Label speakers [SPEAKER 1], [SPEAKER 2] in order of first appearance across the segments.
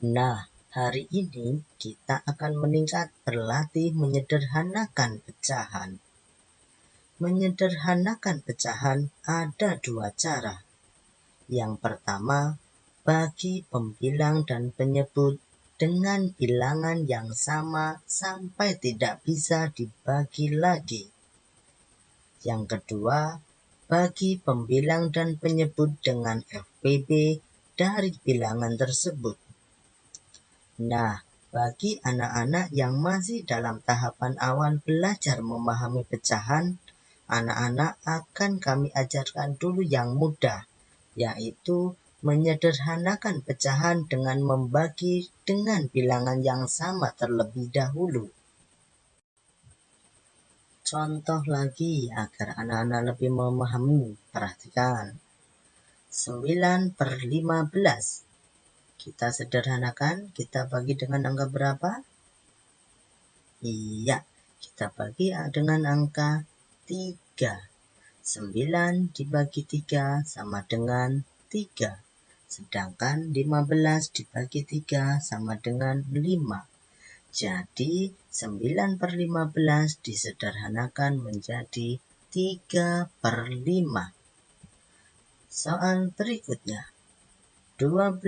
[SPEAKER 1] Nah, hari ini kita akan meningkat berlatih menyederhanakan pecahan. Menyederhanakan pecahan ada dua cara. Yang pertama, bagi pembilang dan penyebut dengan bilangan yang sama sampai tidak bisa dibagi lagi. Yang kedua, bagi pembilang dan penyebut dengan FPB dari bilangan tersebut. Nah, bagi anak-anak yang masih dalam tahapan awal belajar memahami pecahan, anak-anak akan kami ajarkan dulu yang mudah, yaitu menyederhanakan pecahan dengan membagi dengan bilangan yang sama terlebih dahulu. Contoh lagi agar anak-anak lebih memahami, perhatikan. 9 per 15 kita sederhanakan, kita bagi dengan angka berapa? Iya, kita bagi dengan angka 3. 9 dibagi 3 sama dengan 3. Sedangkan 15 dibagi 3 sama dengan 5. Jadi 9 per 15 disederhanakan menjadi 3 per 5. Soal berikutnya. 12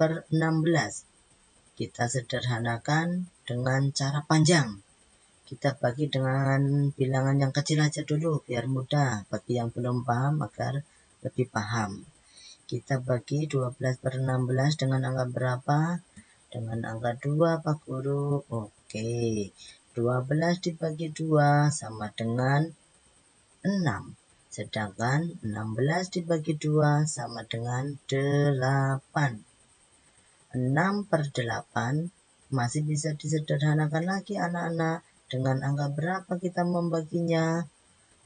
[SPEAKER 1] per 16 kita sederhanakan dengan cara panjang. Kita bagi dengan bilangan yang kecil aja dulu biar mudah. Bagi yang belum paham agar lebih paham. Kita bagi 12 per 16 dengan angka berapa? Dengan angka 2 Pak Guru. Oke. 12 dibagi 2 sama dengan 6 Sedangkan 16 dibagi 2 sama dengan 8. 6 per 8 masih bisa disederhanakan lagi anak-anak. Dengan angka berapa kita membaginya?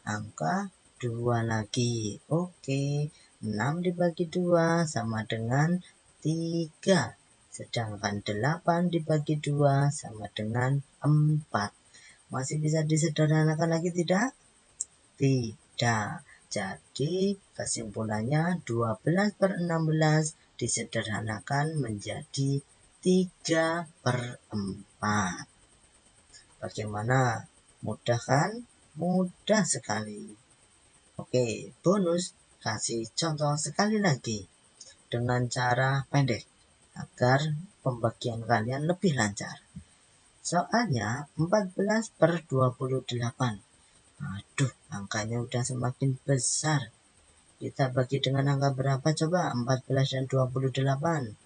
[SPEAKER 1] Angka 2 lagi. Oke, 6 dibagi 2 sama dengan 3. Sedangkan 8 dibagi 2 sama dengan 4. Masih bisa disederhanakan lagi tidak? Tidak tidak. Jadi kesimpulannya 12 per 16 disederhanakan menjadi 3 per 4. Bagaimana? Mudah kan? Mudah sekali. Oke, bonus kasih contoh sekali lagi dengan cara pendek agar pembagian kalian lebih lancar. Soalnya 14 per 28 Aduh, angkanya udah semakin besar. Kita bagi dengan angka berapa coba? 14 dan 28.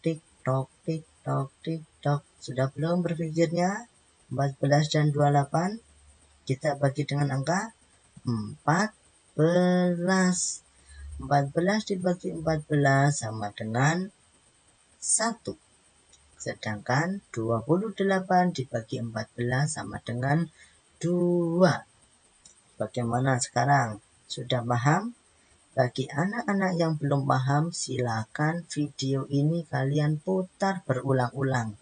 [SPEAKER 1] Tik tok, tik tok, tik tok. Sudah belum berpikirnya? 14 dan 28. Kita bagi dengan angka 14. 14 dibagi 14 sama dengan 1. Sedangkan 28 dibagi 14 sama dengan 2. Bagaimana sekarang? Sudah paham? Bagi anak-anak yang belum paham, silakan video ini kalian putar berulang-ulang